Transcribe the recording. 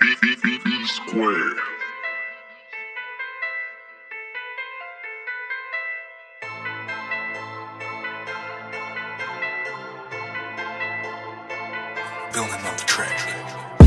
B B B B square. Building on the track.